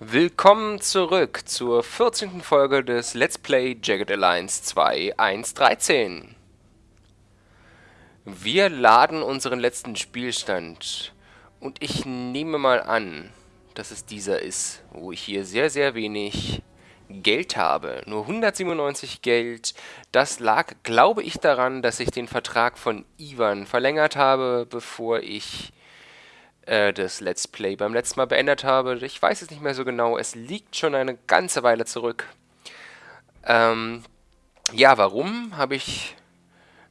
Willkommen zurück zur 14. Folge des Let's Play Jagged Alliance 2 1.13. Wir laden unseren letzten Spielstand und ich nehme mal an, dass es dieser ist, wo ich hier sehr, sehr wenig Geld habe. Nur 197 Geld. Das lag, glaube ich, daran, dass ich den Vertrag von Ivan verlängert habe, bevor ich äh, das Let's Play beim letzten Mal beendet habe. Ich weiß es nicht mehr so genau. Es liegt schon eine ganze Weile zurück. Ähm, ja, warum habe ich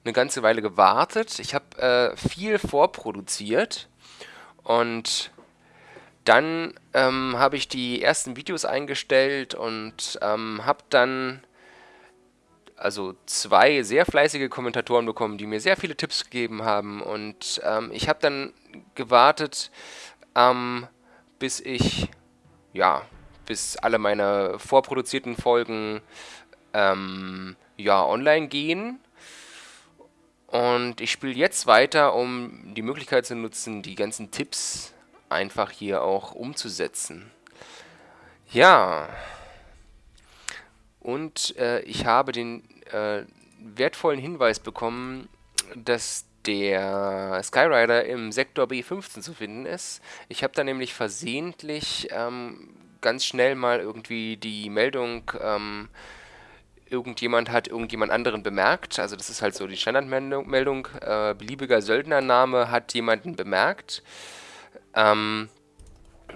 eine ganze Weile gewartet? Ich habe äh, viel vorproduziert und dann ähm, habe ich die ersten Videos eingestellt und ähm, habe dann also zwei sehr fleißige Kommentatoren bekommen, die mir sehr viele Tipps gegeben haben. Und ähm, ich habe dann gewartet, ähm, bis ich, ja, bis alle meine vorproduzierten Folgen ähm, ja, online gehen. Und ich spiele jetzt weiter, um die Möglichkeit zu nutzen, die ganzen Tipps einfach hier auch umzusetzen. Ja. Und äh, ich habe den äh, wertvollen Hinweis bekommen, dass der Skyrider im Sektor B15 zu finden ist. Ich habe da nämlich versehentlich ähm, ganz schnell mal irgendwie die Meldung, ähm, irgendjemand hat irgendjemand anderen bemerkt. Also das ist halt so die Standardmeldung. Äh, beliebiger Söldnername hat jemanden bemerkt. Ähm,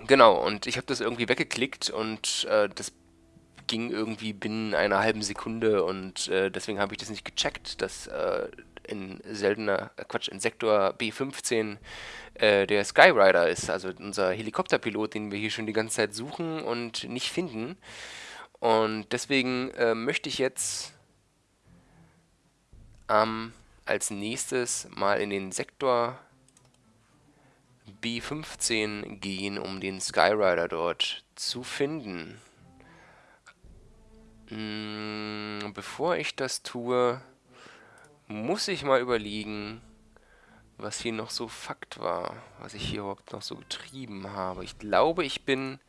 genau, und ich habe das irgendwie weggeklickt und äh, das ging irgendwie binnen einer halben Sekunde und äh, deswegen habe ich das nicht gecheckt, dass äh, in seltener, äh, Quatsch, in Sektor B15 äh, der Skyrider ist, also unser Helikopterpilot, den wir hier schon die ganze Zeit suchen und nicht finden. Und deswegen äh, möchte ich jetzt ähm, als nächstes mal in den Sektor B15 gehen, um den Skyrider dort zu finden. Hm, bevor ich das tue, muss ich mal überlegen, was hier noch so Fakt war, was ich hier überhaupt noch so getrieben habe. Ich glaube, ich bin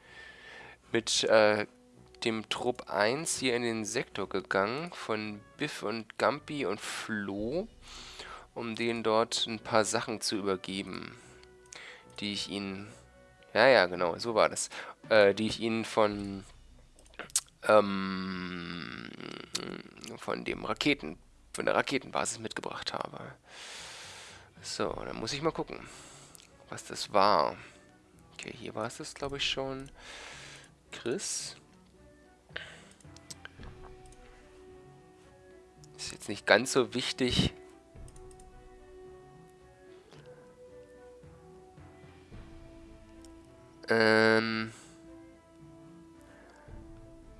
mit äh, dem Trupp 1 hier in den Sektor gegangen, von Biff und Gampi und Flo, um denen dort ein paar Sachen zu übergeben, die ich ihnen, ja, ja, genau, so war das, äh, die ich ihnen von, ähm, von dem Raketen von der Raketenbasis mitgebracht habe. So, dann muss ich mal gucken, was das war. Okay, hier war es das, glaube ich, schon. Chris. Ist jetzt nicht ganz so wichtig. Ähm...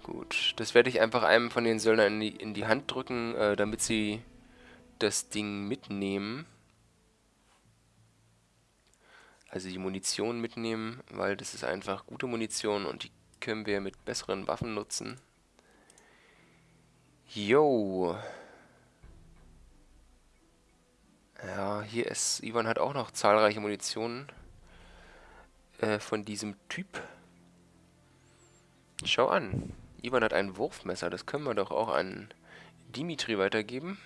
Gut, das werde ich einfach einem von den Söldnern in die, in die Hand drücken, äh, damit sie das Ding mitnehmen. Also die Munition mitnehmen, weil das ist einfach gute Munition und die können wir mit besseren Waffen nutzen. Yo. Ja, hier ist, Ivan hat auch noch zahlreiche Munitionen äh, von diesem Typ. Schau an. Ivan hat ein Wurfmesser, das können wir doch auch an Dimitri weitergeben.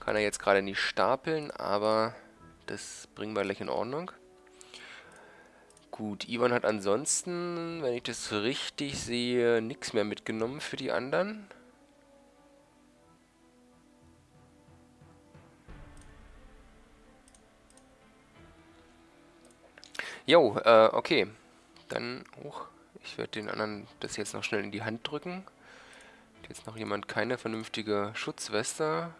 Kann er jetzt gerade nicht stapeln, aber das bringen wir gleich in Ordnung. Gut, Ivan hat ansonsten, wenn ich das richtig sehe, nichts mehr mitgenommen für die anderen. Jo, äh, okay. Dann hoch. Ich werde den anderen das jetzt noch schnell in die Hand drücken. Hat jetzt noch jemand keine vernünftige Schutzweste.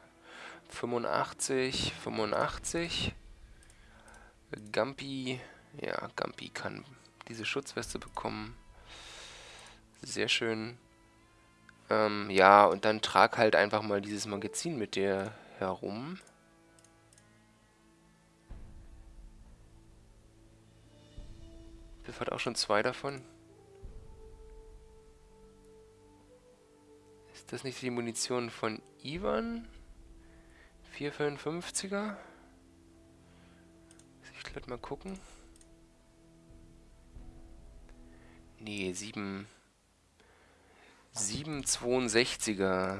85, 85. Gampi, ja, Gampi kann diese Schutzweste bekommen. Sehr schön. Ähm, ja, und dann trag halt einfach mal dieses Magazin mit dir herum. Biff hat auch schon zwei davon. Ist das nicht die Munition von Ivan? 455er? Ich gleich mal gucken. Nee, 7... 762er.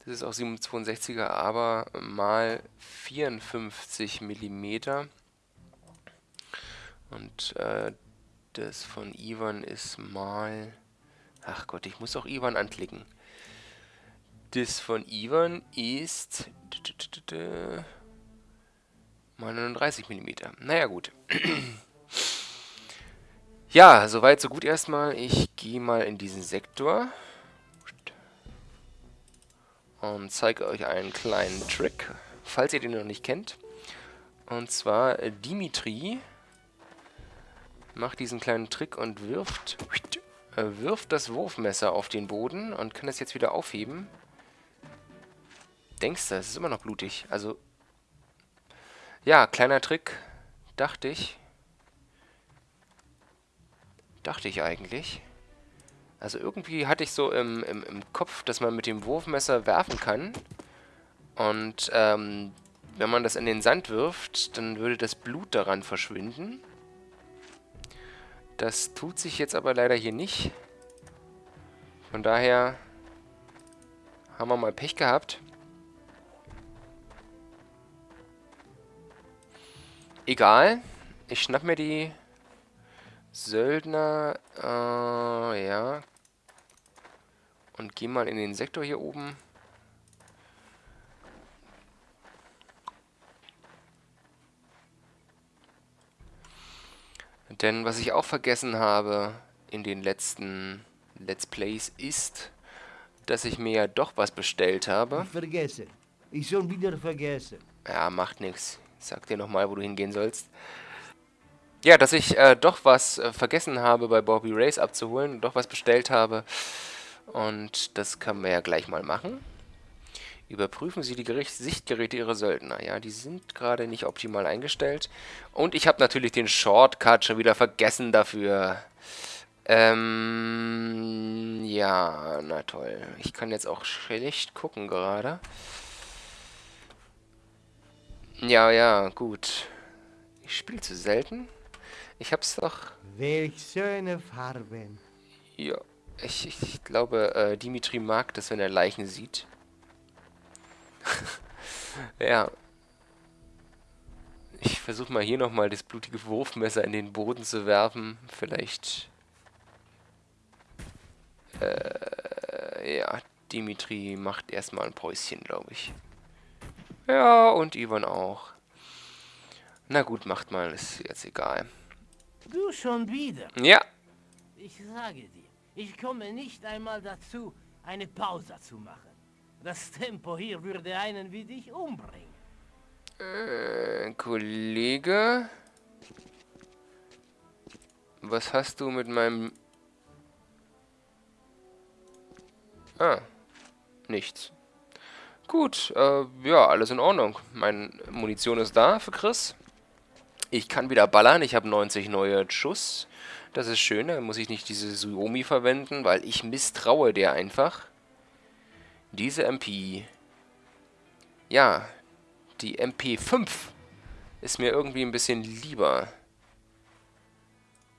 Das ist auch 762er, aber mal 54 mm. Und äh, das von Ivan ist mal... Ach Gott, ich muss auch Ivan anklicken. Das von Ivan ist... Mal 39 mm. Naja, gut. ja, soweit, so gut erstmal. Ich gehe mal in diesen Sektor. Und zeige euch einen kleinen Trick, falls ihr den noch nicht kennt. Und zwar äh, Dimitri macht diesen kleinen Trick und wirft, wirft das Wurfmesser auf den Boden und kann es jetzt wieder aufheben. Denkst du, es ist immer noch blutig. Also, ja, kleiner Trick, dachte ich. Dachte ich eigentlich. Also irgendwie hatte ich so im, im, im Kopf, dass man mit dem Wurfmesser werfen kann. Und ähm, wenn man das in den Sand wirft, dann würde das Blut daran verschwinden. Das tut sich jetzt aber leider hier nicht. Von daher haben wir mal Pech gehabt. Egal. Ich schnapp mir die Söldner. Äh, ja. Und geh mal in den Sektor hier oben. Denn was ich auch vergessen habe in den letzten Let's Plays ist, dass ich mir ja doch was bestellt habe. Vergessen. Ich schon wieder vergessen. Ja, macht nichts. Ich sag dir nochmal, wo du hingehen sollst. Ja, dass ich äh, doch was äh, vergessen habe, bei Bobby Race abzuholen. Doch was bestellt habe. Und das können wir ja gleich mal machen. Überprüfen Sie die Gericht Sichtgeräte Ihrer Söldner. Ja, die sind gerade nicht optimal eingestellt. Und ich habe natürlich den Shortcut schon wieder vergessen dafür. Ähm, ja, na toll. Ich kann jetzt auch schlecht gucken gerade. Ja, ja, gut. Ich spiele zu selten. Ich hab's doch... Welch schöne Farben. Ja, ich, ich glaube, äh, Dimitri mag das, wenn er Leichen sieht. ja. Ich versuche mal hier nochmal das blutige Wurfmesser in den Boden zu werfen. Vielleicht... Äh, ja, Dimitri macht erstmal ein Päuschen, glaube ich. Ja, und Ivan auch. Na gut, macht mal, ist jetzt egal. Du schon wieder? Ja. Ich sage dir, ich komme nicht einmal dazu, eine Pause zu machen. Das Tempo hier würde einen wie dich umbringen. Äh, Kollege? Was hast du mit meinem... Ah, nichts. Gut, äh, ja, alles in Ordnung. Meine Munition ist da für Chris. Ich kann wieder ballern, ich habe 90 neue Schuss. Das ist schön, da muss ich nicht diese Suomi verwenden, weil ich misstraue der einfach. Diese MP. Ja, die MP5 ist mir irgendwie ein bisschen lieber.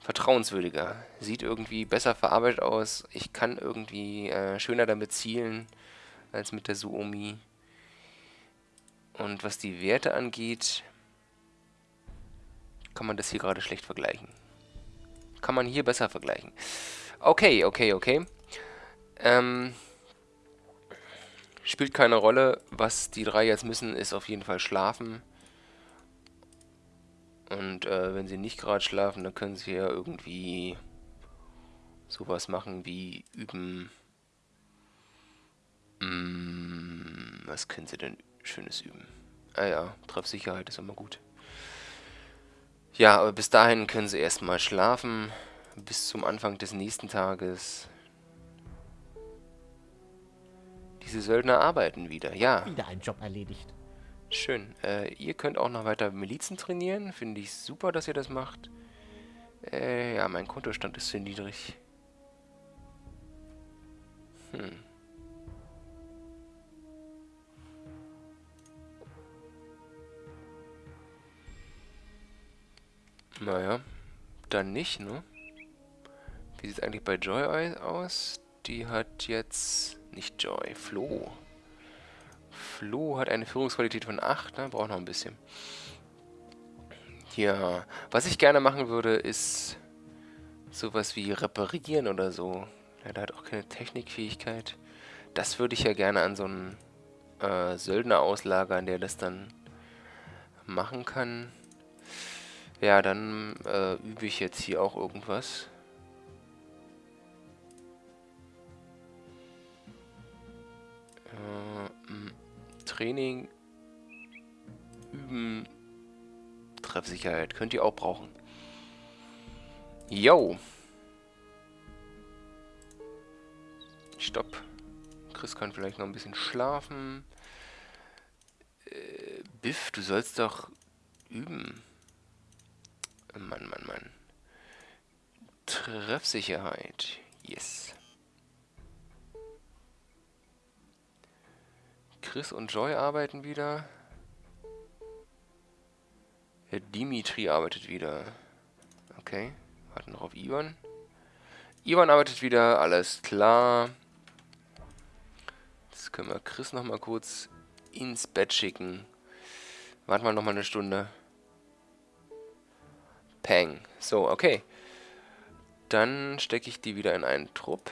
Vertrauenswürdiger. Sieht irgendwie besser verarbeitet aus. Ich kann irgendwie äh, schöner damit zielen als mit der Suomi. Und was die Werte angeht, kann man das hier gerade schlecht vergleichen. Kann man hier besser vergleichen. Okay, okay, okay. Ähm, Spielt keine Rolle. Was die drei jetzt müssen, ist auf jeden Fall schlafen. Und äh, wenn sie nicht gerade schlafen, dann können sie ja irgendwie sowas machen wie üben. Hm, was können sie denn Schönes üben? Ah ja, Treffsicherheit ist immer gut. Ja, aber bis dahin können sie erstmal schlafen. Bis zum Anfang des nächsten Tages. Diese Söldner arbeiten wieder, ja. Wieder ein Job erledigt. Schön. Äh, ihr könnt auch noch weiter Milizen trainieren. Finde ich super, dass ihr das macht. Äh, ja, mein Kontostand ist zu niedrig. Hm. Naja, dann nicht, ne? Wie sieht es eigentlich bei Joy aus? Die hat jetzt... Nicht Joy, Flo. Flo hat eine Führungsqualität von 8, ne? Braucht noch ein bisschen. Ja, was ich gerne machen würde, ist sowas wie reparieren oder so. Ja, der hat auch keine Technikfähigkeit. Das würde ich ja gerne an so einen äh, Söldner auslagern, der das dann machen kann. Ja, dann äh, übe ich jetzt hier auch irgendwas. Äh, Training üben Treffsicherheit. Könnt ihr auch brauchen. Yo. Stopp. Chris kann vielleicht noch ein bisschen schlafen. Äh, Biff, du sollst doch üben. Mann, Mann, Mann. Treffsicherheit. Yes. Chris und Joy arbeiten wieder. Der Dimitri arbeitet wieder. Okay. Warten noch auf Ivan. Ivan arbeitet wieder. Alles klar. Jetzt können wir Chris noch mal kurz ins Bett schicken. Warten wir noch mal eine Stunde. Peng. So, okay. Dann stecke ich die wieder in einen Trupp.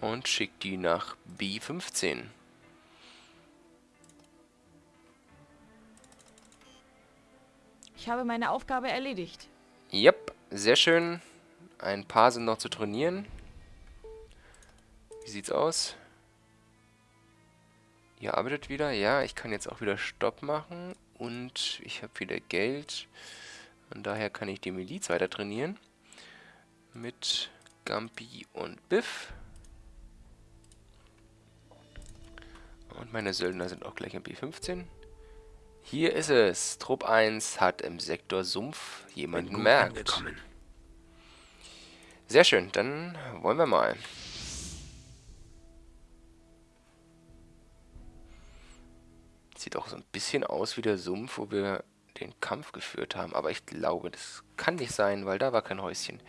Und schicke die nach B15. Ich habe meine Aufgabe erledigt. Yep, sehr schön. Ein paar sind noch zu trainieren. Wie sieht's aus? Ihr arbeitet wieder. Ja, ich kann jetzt auch wieder Stopp machen. Und ich habe wieder Geld. Und daher kann ich die Miliz weiter trainieren. Mit Gampi und Biff. Und meine Söldner sind auch gleich im B15. Hier ist es. Trupp 1 hat im Sektor Sumpf jemanden merkt. Sehr schön, dann wollen wir mal. Sieht auch so ein bisschen aus wie der Sumpf, wo wir den Kampf geführt haben. Aber ich glaube, das kann nicht sein, weil da war kein Häuschen.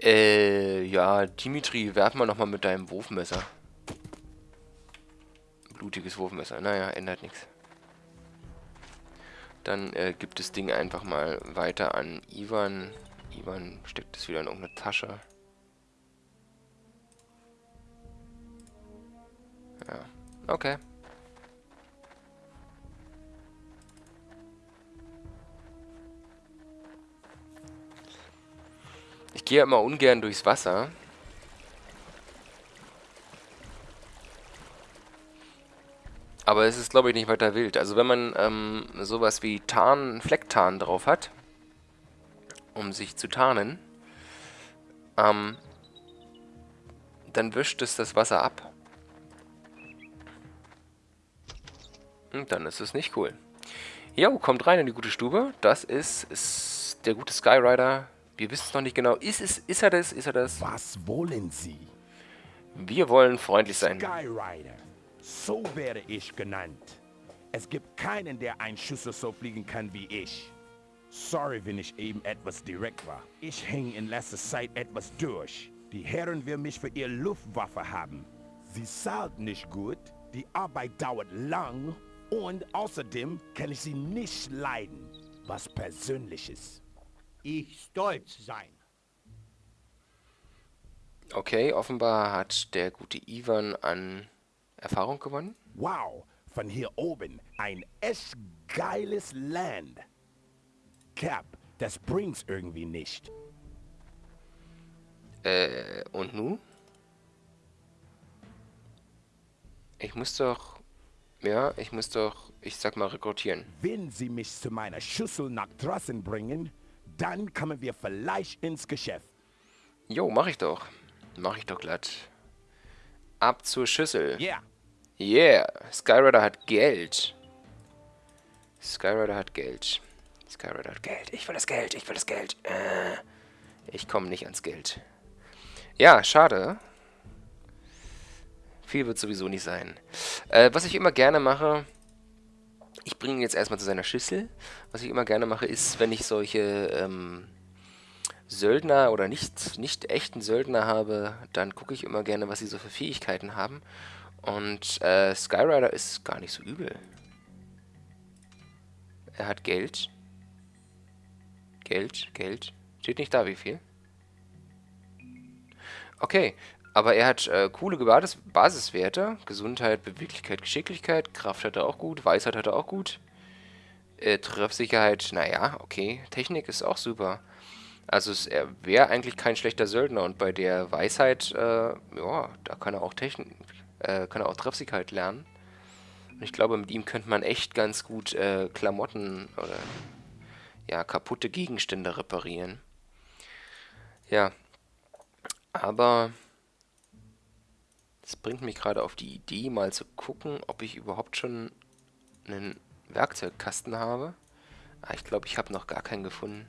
Äh, ja, Dimitri, werf mal nochmal mit deinem Wurfmesser. Blutiges Wurfmesser. Naja, ändert nichts. Dann äh, gibt das Ding einfach mal weiter an Ivan. Ivan steckt es wieder in irgendeine Tasche. Ja, okay. Ich gehe immer ungern durchs Wasser. Aber es ist, glaube ich, nicht weiter wild. Also wenn man ähm, sowas wie Tarn, Flecktarn drauf hat, um sich zu tarnen, ähm, dann wischt es das Wasser ab. Und dann ist es nicht cool. Jo, kommt rein in die gute Stube. Das ist, ist der gute Skyrider. Wir wissen es noch nicht genau. Ist, es, ist er das? Ist er das? Was wollen Sie? Wir wollen freundlich sein. Skyrider. So werde ich genannt. Es gibt keinen, der ein Schüssel so fliegen kann wie ich. Sorry, wenn ich eben etwas direkt war. Ich hänge in letzter Zeit etwas durch. Die Herren will mich für ihr Luftwaffe haben. Sie zahlt nicht gut, die Arbeit dauert lang und außerdem kann ich sie nicht leiden. Was Persönliches. Ich stolz sein. Okay, offenbar hat der gute Ivan an Erfahrung gewonnen. Wow, von hier oben ein echt geiles Land. Cap, das bringt's irgendwie nicht. Äh, und nu? Ich muss doch... Ja, ich muss doch, ich sag mal, rekrutieren. Wenn Sie mich zu meiner Schüssel nach draußen bringen, dann kommen wir vielleicht ins Geschäft. Jo, mach ich doch. Mach ich doch glatt. Ab zur Schüssel. Ja, yeah. Yeah, Skyrider hat Geld. Skyrider hat Geld. Skyrider hat Geld. Ich will das Geld, ich will das Geld. Äh, ich komme nicht ans Geld. Ja, schade. Viel wird sowieso nicht sein. Äh, was ich immer gerne mache, Ich bringe ihn jetzt erstmal zu seiner Schüssel. Was ich immer gerne mache, ist, wenn ich solche ähm, Söldner oder nicht, nicht echten Söldner habe, dann gucke ich immer gerne, was sie so für Fähigkeiten haben. Und äh, Skyrider ist gar nicht so übel. Er hat Geld. Geld, Geld. Steht nicht da, wie viel. Okay, aber er hat äh, coole Basis Basiswerte. Gesundheit, Beweglichkeit, Geschicklichkeit. Kraft hat er auch gut. Weisheit hat er auch gut. Äh, Treffsicherheit, naja, okay. Technik ist auch super. Also es, er wäre eigentlich kein schlechter Söldner. Und bei der Weisheit, äh, ja, da kann er auch Technik, äh, kann er auch Treffsicherheit lernen. Und ich glaube, mit ihm könnte man echt ganz gut äh, Klamotten oder ja, kaputte Gegenstände reparieren. Ja. Aber das bringt mich gerade auf die Idee, mal zu gucken, ob ich überhaupt schon einen Werkzeugkasten habe. Ah, ich glaube, ich habe noch gar keinen gefunden.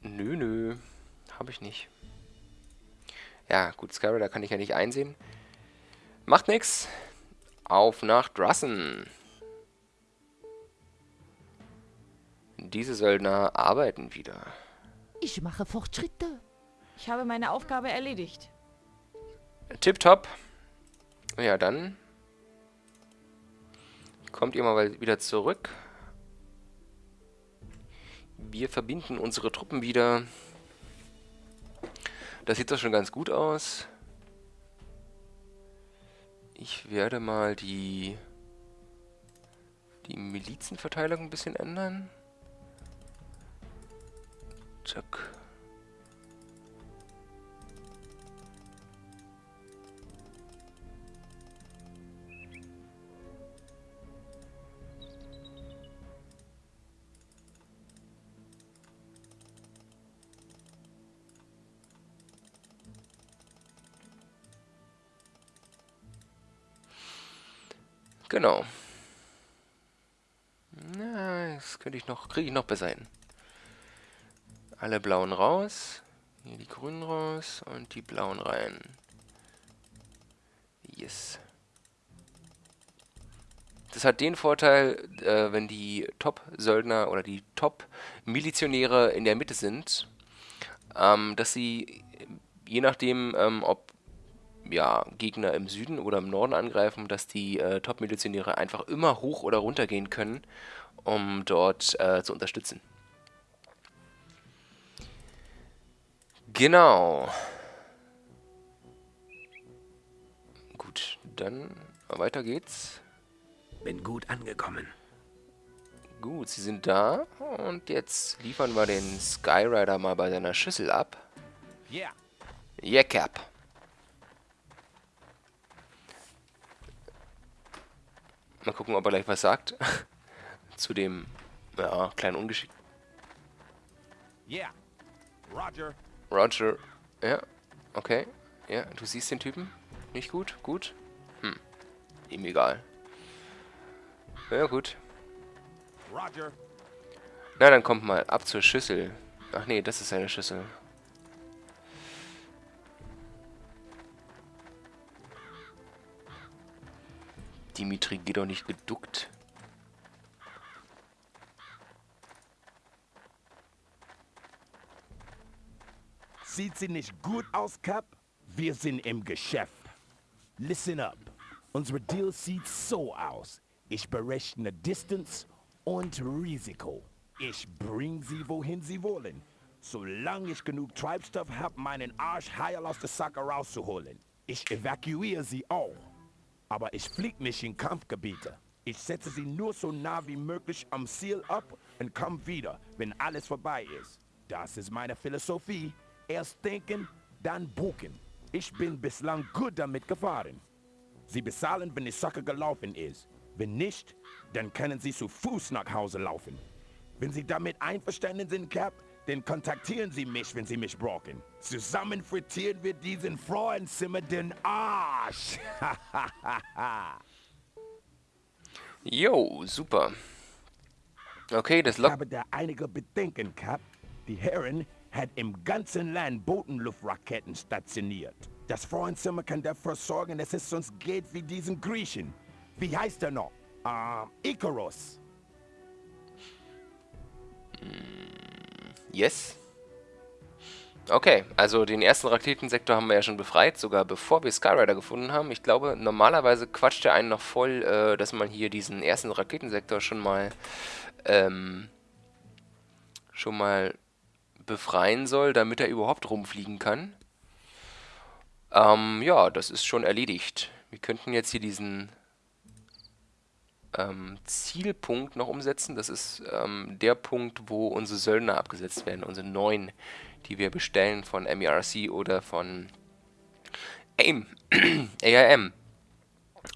Nö, nö. Habe ich nicht. Ja, gut, Skyrider kann ich ja nicht einsehen. Macht nix. Auf nach Drussen. Diese Söldner arbeiten wieder. Ich mache Fortschritte. Ich habe meine Aufgabe erledigt. Tipptopp. Ja, dann kommt ihr mal wieder zurück. Wir verbinden unsere Truppen wieder. Das sieht doch schon ganz gut aus. Ich werde mal die, die Milizenverteilung ein bisschen ändern. Zack. Genau. Na, das könnte ich noch, kriege ich noch besser hin. Alle blauen raus. Hier die grünen raus und die blauen rein. Yes. Das hat den Vorteil, äh, wenn die Top-Söldner oder die Top-Milizionäre in der Mitte sind, ähm, dass sie, je nachdem, ähm, ob ja, Gegner im Süden oder im Norden angreifen, dass die äh, Top-Milizionäre einfach immer hoch oder runter gehen können, um dort äh, zu unterstützen. Genau. Gut, dann weiter geht's. Bin gut angekommen. Gut, sie sind da. Und jetzt liefern wir den Skyrider mal bei seiner Schüssel ab. Yeah. Yeah, Cap. Mal gucken, ob er gleich was sagt. Zu dem, ja, kleinen Ungeschick. Yeah. Roger. Roger. Ja, okay. Ja, du siehst den Typen? Nicht gut? Gut? Hm. Ihm egal. Ja, gut. Roger. Na, dann kommt mal ab zur Schüssel. Ach nee, das ist seine Schüssel. Dimitri, geh doch nicht geduckt. Sieht sie nicht gut aus, Cap? Wir sind im Geschäft. Listen up. Unsere Deal sieht so aus. Ich berechne Distance und Risiko. Ich bring sie, wohin sie wollen. Solange ich genug Treibstoff habe, meinen Arsch heil aus der Sacke rauszuholen. Ich evakuiere sie auch. Aber ich flieg nicht in Kampfgebiete. Ich setze sie nur so nah wie möglich am Ziel ab und komm wieder, wenn alles vorbei ist. Das ist meine Philosophie. Erst denken, dann buchen. Ich bin bislang gut damit gefahren. Sie bezahlen, wenn die Sache gelaufen ist. Wenn nicht, dann können Sie zu Fuß nach Hause laufen. Wenn Sie damit einverstanden sind, Cap, dann kontaktieren Sie mich, wenn Sie mich brauchen. Zusammen frittieren wir diesen Frauenzimmer den Arsch. Jo, super. Okay, das Ich lockt... habe da einige Bedenken, Cap. Die Herren hat im ganzen Land Bodenluftraketen stationiert. Das Frauenzimmer kann dafür sorgen, dass es uns geht wie diesen Griechen. Wie heißt er noch? Ähm, Icarus. Yes. Okay, also den ersten Raketensektor haben wir ja schon befreit, sogar bevor wir Skyrider gefunden haben. Ich glaube, normalerweise quatscht er einen noch voll, äh, dass man hier diesen ersten Raketensektor schon mal ähm, schon mal befreien soll, damit er überhaupt rumfliegen kann. Ähm, ja, das ist schon erledigt. Wir könnten jetzt hier diesen ähm, Zielpunkt noch umsetzen. Das ist ähm, der Punkt, wo unsere Söldner abgesetzt werden, unsere neuen, die wir bestellen von MERC oder von AIM. AIM.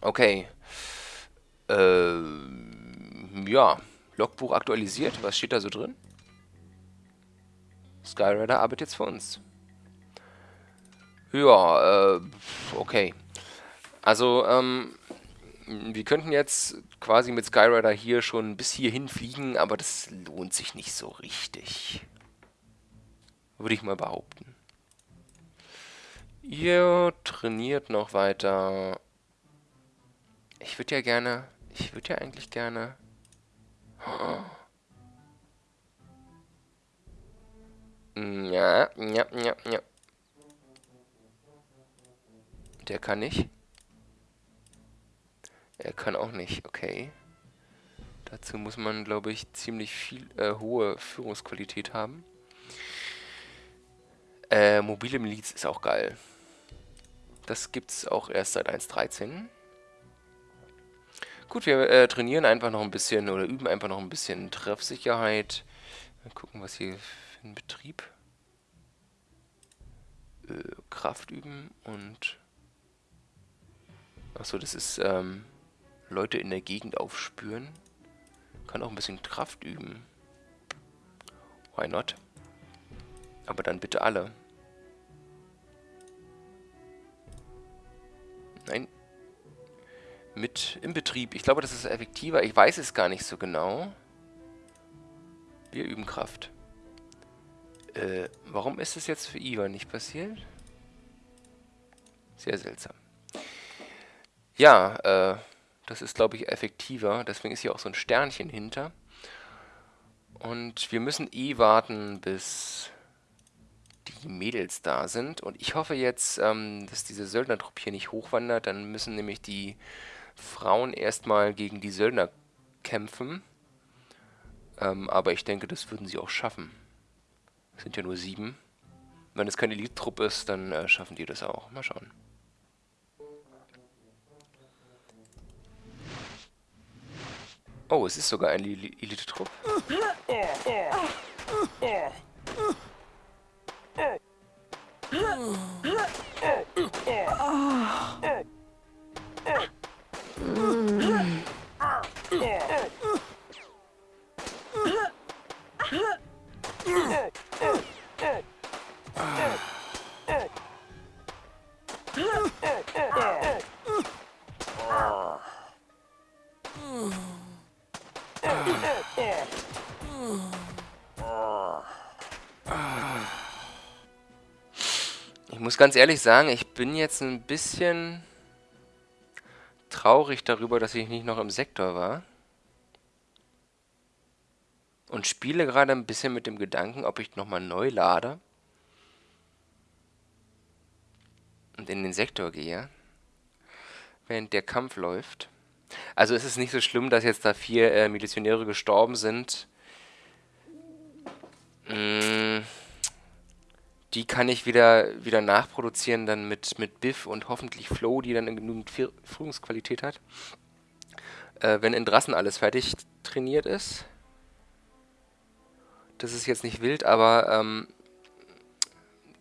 Okay. Äh, ja, Logbuch aktualisiert. Was steht da so drin? Skyrider arbeitet jetzt für uns. Ja, äh, okay. Also, ähm, wir könnten jetzt quasi mit Skyrider hier schon bis hierhin fliegen, aber das lohnt sich nicht so richtig. Würde ich mal behaupten. Ihr trainiert noch weiter. Ich würde ja gerne... Ich würde ja eigentlich gerne... Ja, ja, ja, ja. Der kann nicht. Er kann auch nicht, okay. Dazu muss man, glaube ich, ziemlich viel äh, hohe Führungsqualität haben. Äh, mobile Miliz ist auch geil. Das gibt's auch erst seit 1.13. Gut, wir äh, trainieren einfach noch ein bisschen oder üben einfach noch ein bisschen Treffsicherheit. Mal gucken, was hier für ein Betrieb. Äh, Kraft üben und... Achso, das ist, ähm... Leute in der Gegend aufspüren. Kann auch ein bisschen Kraft üben. Why not? Aber dann bitte alle. Nein. Mit im Betrieb. Ich glaube, das ist effektiver. Ich weiß es gar nicht so genau. Wir üben Kraft. Äh, warum ist es jetzt für Ivan nicht passiert? Sehr seltsam. Ja, äh, das ist, glaube ich, effektiver. Deswegen ist hier auch so ein Sternchen hinter. Und wir müssen eh warten, bis die Mädels da sind. Und ich hoffe jetzt, ähm, dass diese Söldnertruppe hier nicht hochwandert. Dann müssen nämlich die Frauen erstmal gegen die Söldner kämpfen. Ähm, aber ich denke, das würden sie auch schaffen. Es sind ja nur sieben. Wenn es keine Elite-Truppe ist, dann äh, schaffen die das auch. Mal schauen. Oh, es ist sogar ein Elite-Trupp. Ich muss ganz ehrlich sagen, ich bin jetzt ein bisschen traurig darüber, dass ich nicht noch im Sektor war. Und spiele gerade ein bisschen mit dem Gedanken, ob ich nochmal neu lade. Und in den Sektor gehe. Während der Kampf läuft. Also ist es nicht so schlimm, dass jetzt da vier äh, Milizionäre gestorben sind. Mmh die kann ich wieder, wieder nachproduzieren dann mit, mit Biff und hoffentlich Flow, die dann genügend Führungsqualität hat. Äh, wenn in Drassen alles fertig trainiert ist. Das ist jetzt nicht wild, aber ähm,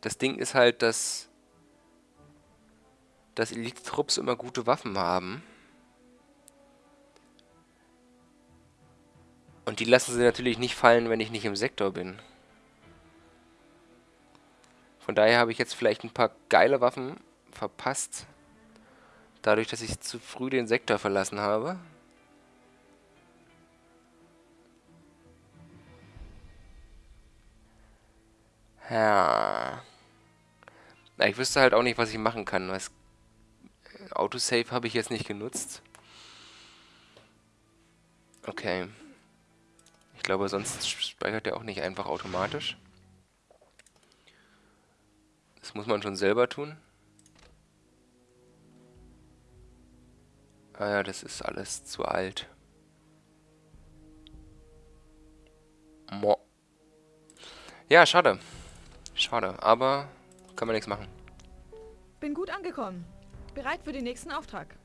das Ding ist halt, dass, dass Elite-Trupps immer gute Waffen haben. Und die lassen sie natürlich nicht fallen, wenn ich nicht im Sektor bin. Von daher habe ich jetzt vielleicht ein paar geile Waffen verpasst. Dadurch, dass ich zu früh den Sektor verlassen habe. Ja. Na, ich wüsste halt auch nicht, was ich machen kann. Was Autosave habe ich jetzt nicht genutzt. Okay. Ich glaube, sonst speichert er auch nicht einfach automatisch. Das muss man schon selber tun. Ah ja, das ist alles zu alt. Mo. Ja, schade. Schade, aber kann man nichts machen. Bin gut angekommen. Bereit für den nächsten Auftrag.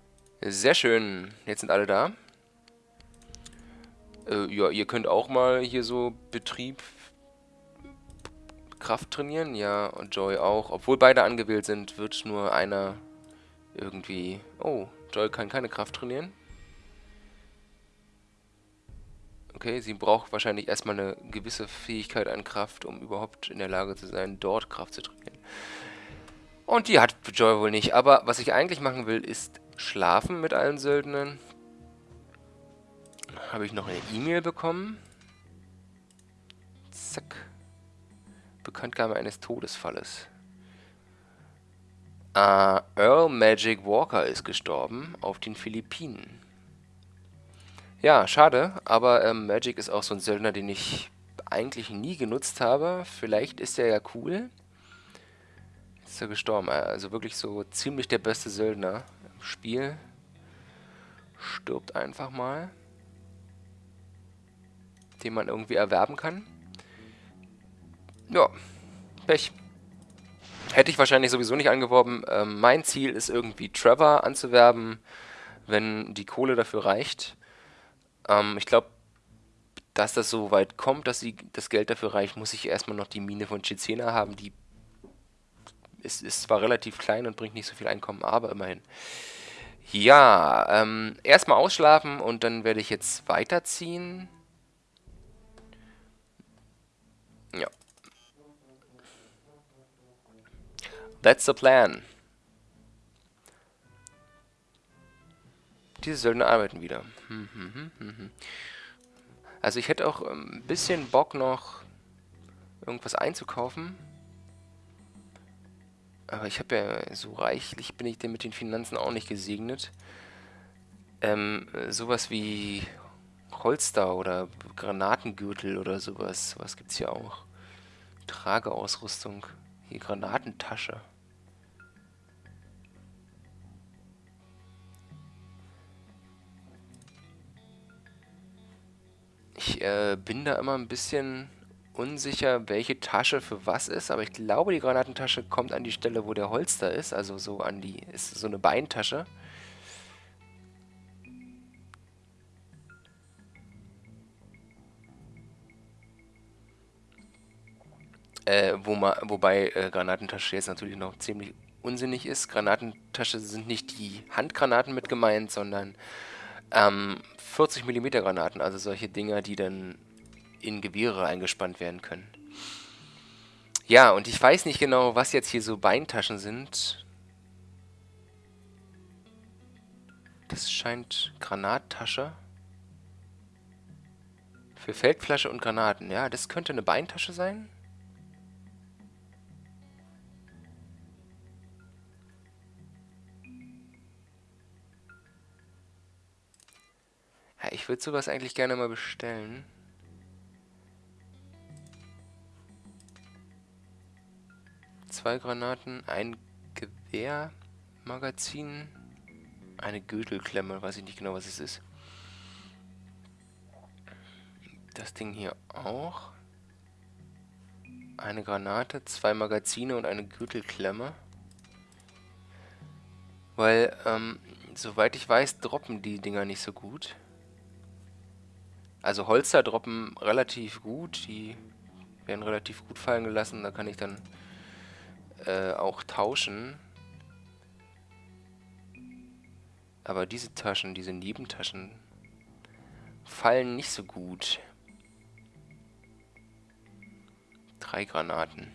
Sehr schön. Jetzt sind alle da. Äh, ja, ihr könnt auch mal hier so Betrieb Kraft trainieren. Ja, und Joy auch. Obwohl beide angewählt sind, wird nur einer irgendwie... Oh, Joy kann keine Kraft trainieren. Okay, sie braucht wahrscheinlich erstmal eine gewisse Fähigkeit an Kraft, um überhaupt in der Lage zu sein, dort Kraft zu trainieren. Und die hat Joy wohl nicht. Aber was ich eigentlich machen will, ist schlafen mit allen Söldnern. Habe ich noch eine E-Mail bekommen. Zack. Bekanntgabe eines Todesfalles. Uh, Earl Magic Walker ist gestorben auf den Philippinen. Ja, schade, aber ähm, Magic ist auch so ein Söldner, den ich eigentlich nie genutzt habe. Vielleicht ist er ja cool. Ist er gestorben. Also wirklich so ziemlich der beste Söldner im Spiel. Stirbt einfach mal. Den man irgendwie erwerben kann. Ja, Pech. Hätte ich wahrscheinlich sowieso nicht angeworben. Ähm, mein Ziel ist irgendwie Trevor anzuwerben, wenn die Kohle dafür reicht. Ähm, ich glaube, dass das so weit kommt, dass sie das Geld dafür reicht, muss ich erstmal noch die Mine von Chizena haben. Die ist, ist zwar relativ klein und bringt nicht so viel Einkommen, aber immerhin. Ja, ähm, erstmal ausschlafen und dann werde ich jetzt weiterziehen. Ja. That's the plan. Diese Söldner arbeiten wieder. Hm, hm, hm, also ich hätte auch ein bisschen Bock noch irgendwas einzukaufen. Aber ich habe ja so reichlich bin ich denn mit den Finanzen auch nicht gesegnet. Ähm, sowas wie Holster oder Granatengürtel oder sowas. Was gibt's hier auch? Trageausrüstung. Hier Granatentasche. Ich äh, bin da immer ein bisschen unsicher, welche Tasche für was ist, aber ich glaube, die Granatentasche kommt an die Stelle, wo der Holster ist, also so an die, ist so eine Beintasche. Äh, wo ma, wobei äh, Granatentasche jetzt natürlich noch ziemlich unsinnig ist. Granatentasche sind nicht die Handgranaten mit gemeint, sondern ähm, 40 mm Granaten, also solche Dinger, die dann in Gewehre eingespannt werden können. Ja, und ich weiß nicht genau, was jetzt hier so Beintaschen sind. Das scheint Granattasche. Für Feldflasche und Granaten. Ja, das könnte eine Beintasche sein. Ja, ich würde sowas eigentlich gerne mal bestellen. Zwei Granaten, ein Gewehrmagazin, eine Gürtelklemme, weiß ich nicht genau, was es ist. Das Ding hier auch. Eine Granate, zwei Magazine und eine Gürtelklemme. Weil, ähm, soweit ich weiß, droppen die Dinger nicht so gut. Also Holster droppen relativ gut, die werden relativ gut fallen gelassen, da kann ich dann äh, auch tauschen. Aber diese Taschen, diese Nebentaschen, fallen nicht so gut. Drei Granaten.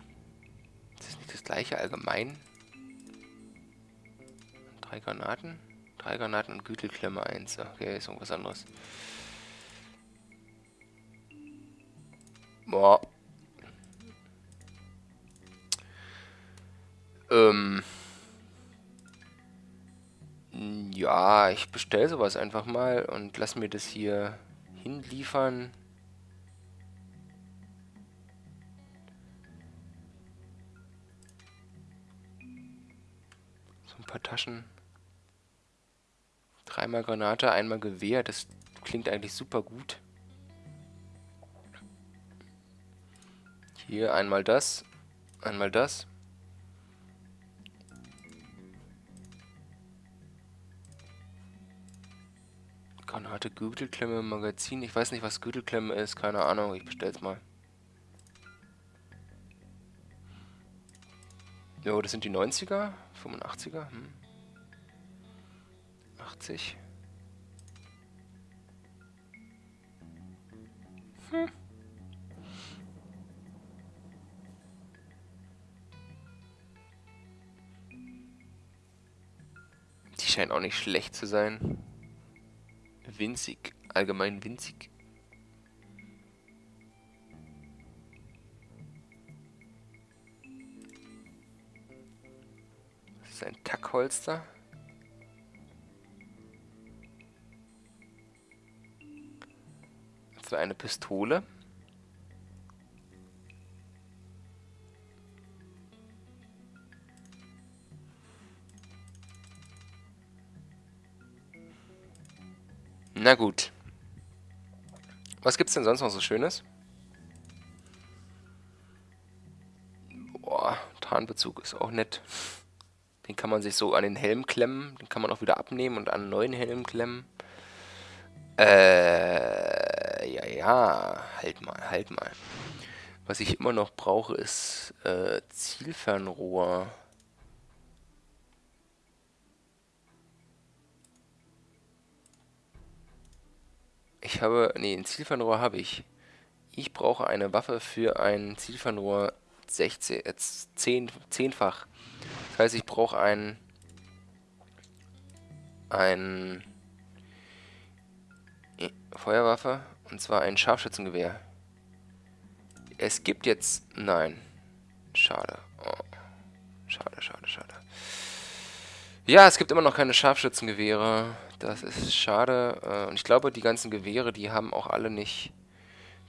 Ist das nicht das gleiche allgemein? Drei Granaten? Drei Granaten und Gürtelklemme 1. Okay, ist irgendwas anderes. Boah. Ähm. Ja, ich bestelle sowas einfach mal und lass mir das hier hinliefern. So ein paar Taschen. Dreimal Granate, einmal Gewehr. Das klingt eigentlich super gut. Hier einmal das, einmal das. Granate, Gürtelklemme, Magazin. Ich weiß nicht, was Gürtelklemme ist. Keine Ahnung. Ich bestell's mal. Jo, das sind die 90er, 85er. Hm. 80. Hm. Scheint auch nicht schlecht zu sein. Winzig. Allgemein winzig. Das ist ein Tackholster. Das war eine Pistole. Na gut. Was gibt's denn sonst noch so Schönes? Boah, Tarnbezug ist auch nett. Den kann man sich so an den Helm klemmen. Den kann man auch wieder abnehmen und an einen neuen Helm klemmen. Äh, ja, ja. Halt mal, halt mal. Was ich immer noch brauche, ist äh, Zielfernrohr. Ich habe... Nee, ein Zielfernrohr habe ich. Ich brauche eine Waffe für ein Zielfernrohr 16, äh, 10, 10-fach. Das heißt, ich brauche ein... Ein... Feuerwaffe. Und zwar ein Scharfschützengewehr. Es gibt jetzt... Nein. Schade. Oh. Schade, schade, schade. Ja, es gibt immer noch keine Scharfschützengewehre. Das ist schade. Äh, und ich glaube, die ganzen Gewehre, die haben auch alle nicht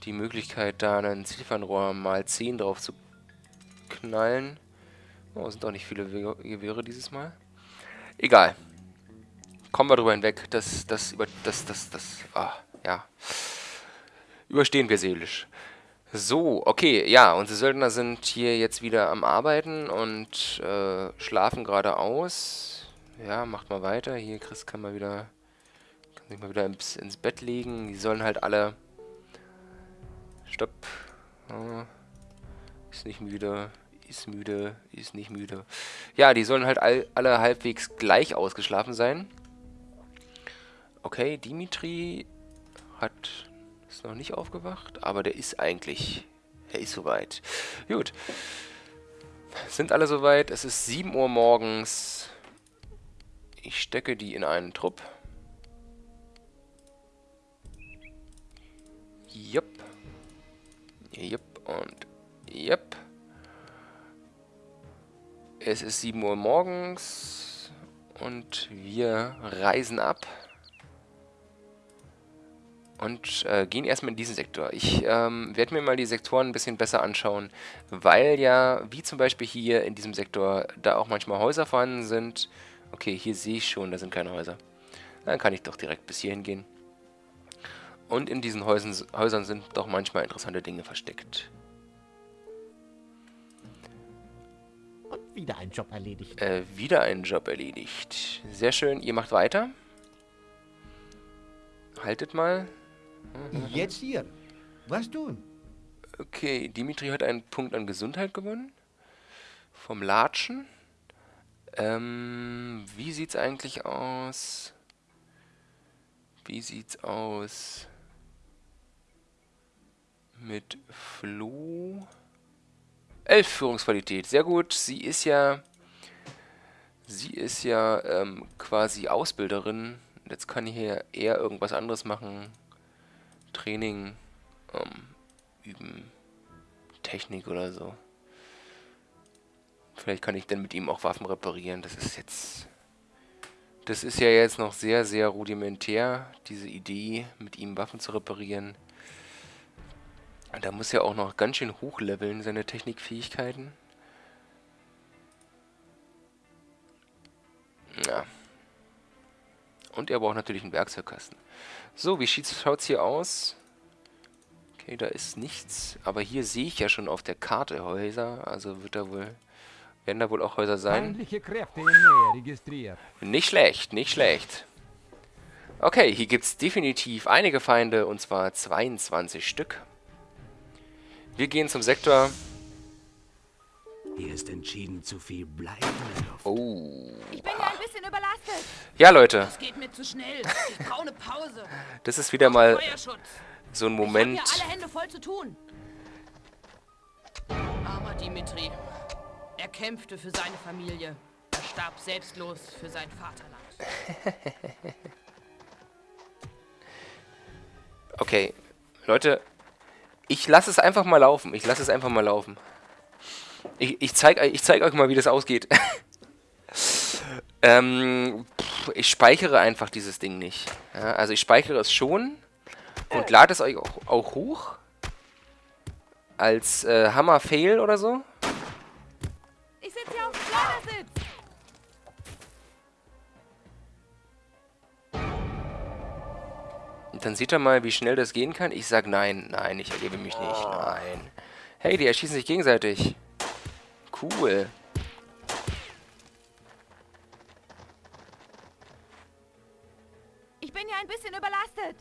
die Möglichkeit, da einen Zielfernrohr mal 10 drauf zu knallen. Oh, sind doch nicht viele Gewehre dieses Mal. Egal. Kommen wir drüber hinweg. Das, das, über, das, das, das, ah, ja. Überstehen wir seelisch. So, okay, ja, unsere Söldner sind hier jetzt wieder am Arbeiten und äh, schlafen gerade aus. Ja, macht mal weiter. Hier, Chris kann mal wieder, kann sich mal wieder ins, ins Bett legen. Die sollen halt alle... Stopp. Ist nicht müde, ist müde, ist nicht müde. Ja, die sollen halt all, alle halbwegs gleich ausgeschlafen sein. Okay, Dimitri hat ist noch nicht aufgewacht, aber der ist eigentlich, er ist soweit. Gut. Sind alle soweit? Es ist 7 Uhr morgens. Ich stecke die in einen Trupp. Jupp. Jupp und jupp. Es ist 7 Uhr morgens und wir reisen ab und äh, gehen erstmal in diesen Sektor. Ich ähm, werde mir mal die Sektoren ein bisschen besser anschauen, weil ja, wie zum Beispiel hier in diesem Sektor, da auch manchmal Häuser vorhanden sind, Okay, hier sehe ich schon, da sind keine Häuser. Dann kann ich doch direkt bis hierhin gehen. Und in diesen Häusern, Häusern sind doch manchmal interessante Dinge versteckt. Und wieder ein Job erledigt. Äh, wieder ein Job erledigt. Sehr schön, ihr macht weiter. Haltet mal. Jetzt hier. Was tun? Okay, Dimitri hat einen Punkt an Gesundheit gewonnen. Vom Latschen. Ähm, wie sieht's eigentlich aus? Wie sieht's aus? Mit Flo? Elf Führungsqualität, sehr gut. Sie ist ja... Sie ist ja ähm, quasi Ausbilderin. Jetzt kann ich hier eher irgendwas anderes machen. Training, ähm, üben, Technik oder so. Vielleicht kann ich dann mit ihm auch Waffen reparieren. Das ist jetzt... Das ist ja jetzt noch sehr, sehr rudimentär, diese Idee, mit ihm Waffen zu reparieren. Da muss ja auch noch ganz schön hochleveln, seine Technikfähigkeiten. Ja. Und er braucht natürlich einen Werkzeugkasten. So, wie schaut es hier aus? Okay, da ist nichts. Aber hier sehe ich ja schon auf der Karte Häuser. Also wird da wohl... Werden da wohl auch Häuser sein? Nicht schlecht, nicht schlecht. Okay, hier gibt es definitiv einige Feinde. Und zwar 22 Stück. Wir gehen zum Sektor. Hier ist entschieden zu viel Blei. Oh. Ich bin ja ein bisschen überlastet. Ja, Leute. Das geht mir zu schnell. Ich brauche eine Pause. Das ist wieder mal so ein Ich Moment. habe ja alle Hände voll zu tun. Armer Dimitri. Er kämpfte für seine Familie. Er starb selbstlos für sein Vaterland. Okay, Leute, ich lasse es einfach mal laufen. Ich lasse es einfach mal laufen. Ich, ich zeige ich zeig euch mal, wie das ausgeht. ähm, pff, ich speichere einfach dieses Ding nicht. Ja, also ich speichere es schon und lade es euch auch, auch hoch. Als äh, Hammer-Fail oder so. Schleudersitz. Und dann seht ihr mal, wie schnell das gehen kann. Ich sag nein, nein, ich erlebe mich nicht, nein. Hey, die erschießen sich gegenseitig. Cool. Ich bin ja ein bisschen überlastet.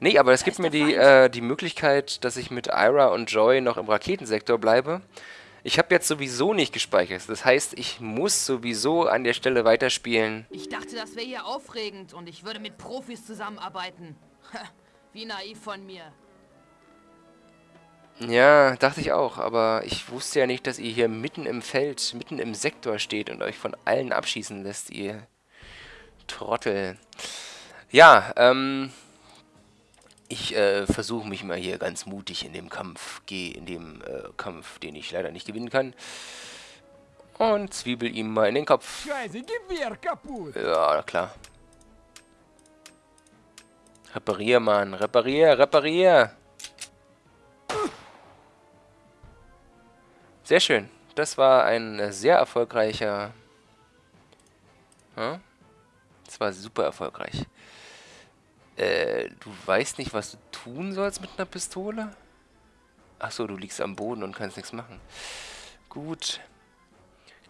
Nee, aber es gibt mir die, äh, die Möglichkeit, dass ich mit Ira und Joy noch im Raketensektor bleibe. Ich habe jetzt sowieso nicht gespeichert. Das heißt, ich muss sowieso an der Stelle weiterspielen. Ich dachte, das wäre hier aufregend und ich würde mit Profis zusammenarbeiten. Wie naiv von mir. Ja, dachte ich auch, aber ich wusste ja nicht, dass ihr hier mitten im Feld, mitten im Sektor steht und euch von allen abschießen lässt, ihr Trottel. Ja, ähm, ich äh, versuche mich mal hier ganz mutig in dem Kampf, gehe in dem äh, Kampf, den ich leider nicht gewinnen kann. Und zwiebel ihm mal in den Kopf. Ja, klar. Reparier, Mann. Reparier, reparier. Sehr schön. Das war ein sehr erfolgreicher... Hm? Das war super erfolgreich. Äh, du weißt nicht, was du tun sollst mit einer Pistole? Achso, du liegst am Boden und kannst nichts machen. Gut.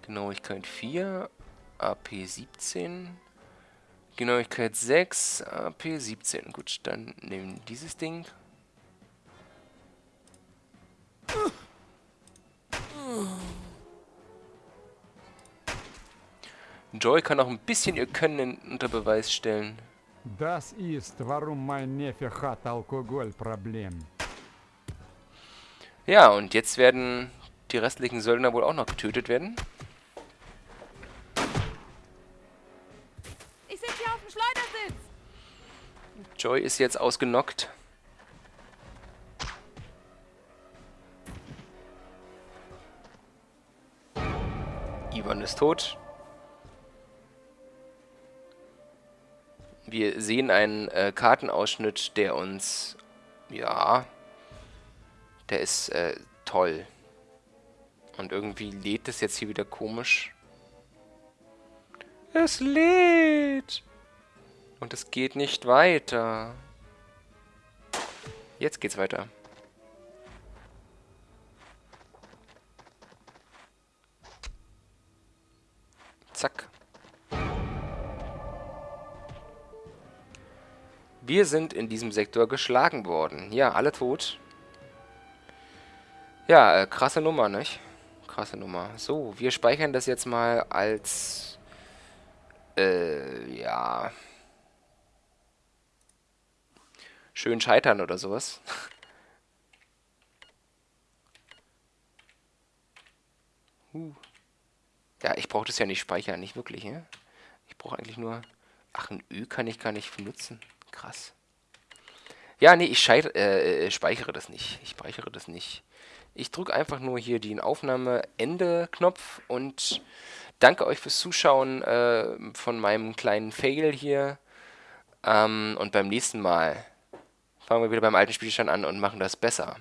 Genauigkeit 4, AP 17. Genauigkeit 6, AP 17. Gut, dann nehmen dieses Ding. Joy kann auch ein bisschen ihr Können unter Beweis stellen. Das ist, warum mein Neffe hat Alkoholproblem. Ja, und jetzt werden die restlichen Söldner wohl auch noch getötet werden. Ich sitze hier auf dem Schleudersitz. Joy ist jetzt ausgenockt. Ivan ist tot. Wir sehen einen äh, Kartenausschnitt, der uns... Ja... Der ist äh, toll. Und irgendwie lädt es jetzt hier wieder komisch. Es lädt! Und es geht nicht weiter. Jetzt geht's weiter. Zack. Wir sind in diesem Sektor geschlagen worden. Ja, alle tot. Ja, äh, krasse Nummer, nicht? Krasse Nummer. So, wir speichern das jetzt mal als... Äh, ja... Schön scheitern oder sowas. huh. Ja, ich brauche das ja nicht speichern, nicht wirklich, ne? Ich brauche eigentlich nur... Ach, ein Ö kann ich gar nicht benutzen. Krass. Ja, nee, ich scheit, äh, äh, speichere das nicht. Ich speichere das nicht. Ich drücke einfach nur hier den Aufnahme-Ende-Knopf und danke euch fürs Zuschauen äh, von meinem kleinen Fail hier. Ähm, und beim nächsten Mal fangen wir wieder beim alten Spielstand an und machen das besser.